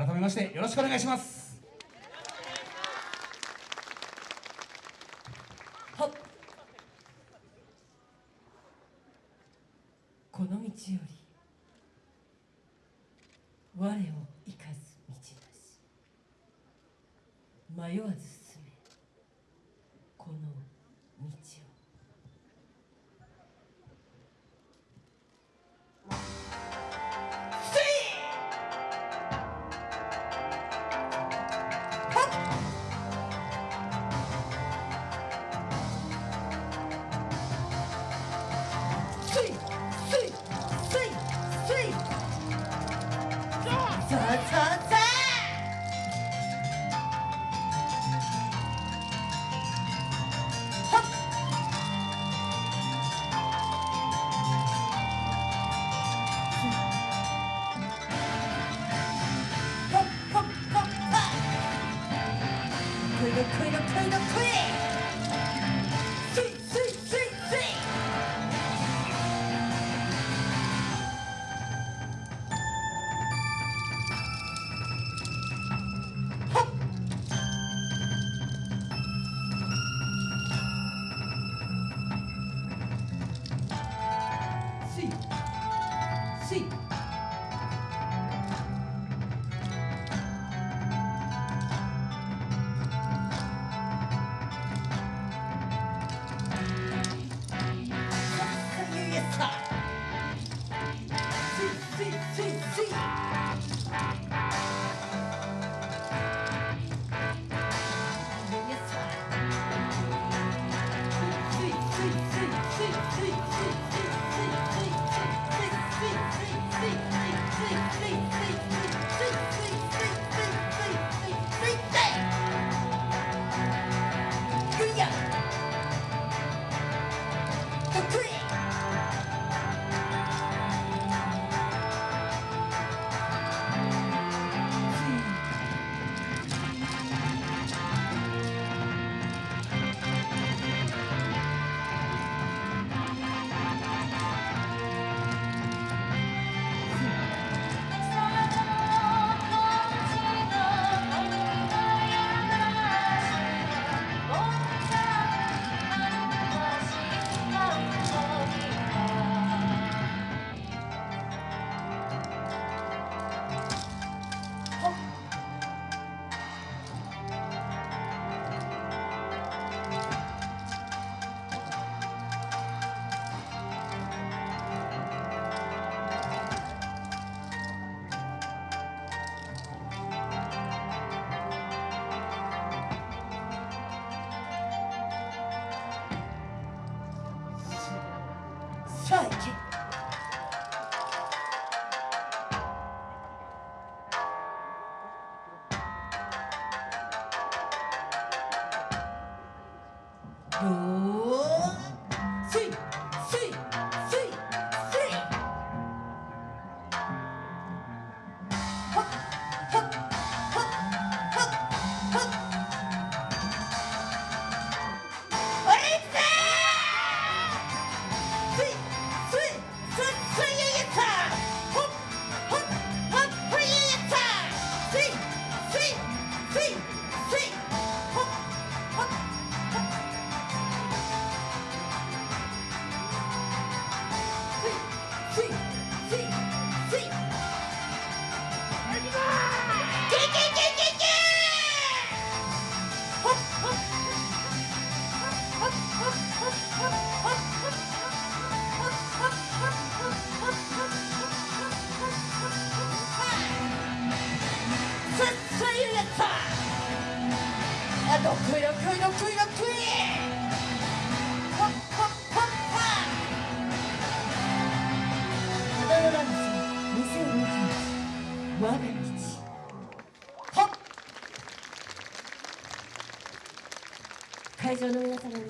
改めましてよろしくお願いします。この道より我を生かず道なし。迷わず進めこの道を。クイドクイドクイ Three, two, さああどこいどこいどこいどこいほっほっほっは花のランチ2021我が道ほっ会場の皆様に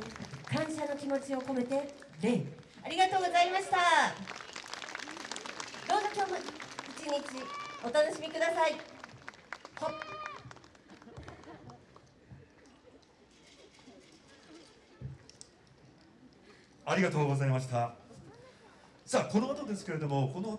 感謝の気持ちを込めて礼ありがとうございました。どうぞ今日も一日お楽しみください。ほっありがとうございました。さあ、この後ですけれども、この後